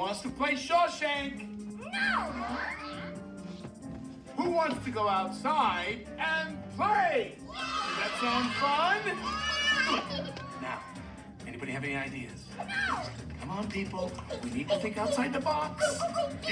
wants to play Shawshank? No! Who wants to go outside and play? Does that sound fun? Now, anybody have any ideas? No! Come on, people. We need to think outside the box.